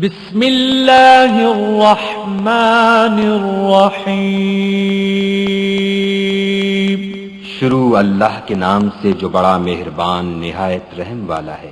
بسم اللہ الرحمن الرحیم۔ شروع اللہ کے نام سے جو بڑا مہربان، نہایت رحم والا ہے۔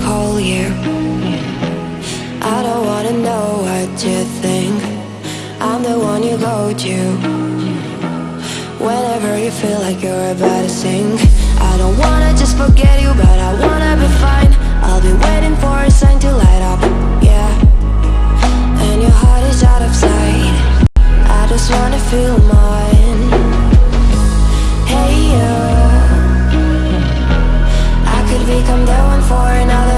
call you I don't wanna know what you think. I'm the one you go to Whenever you feel like you're about to sink. I don't wanna just forget you But I wanna be fine. I'll be waiting for a sign to light up Yeah. And your heart is out of sight. I just wanna feel mine. Hey you I could become the for another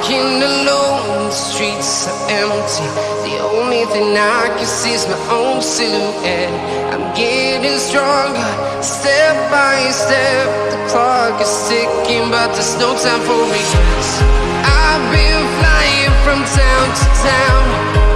Walking alone, the streets are empty. The only thing I can see is my own silhouette. I'm getting stronger, step by step. The clock is ticking, but there's no time for regrets. I've been flying from town to town.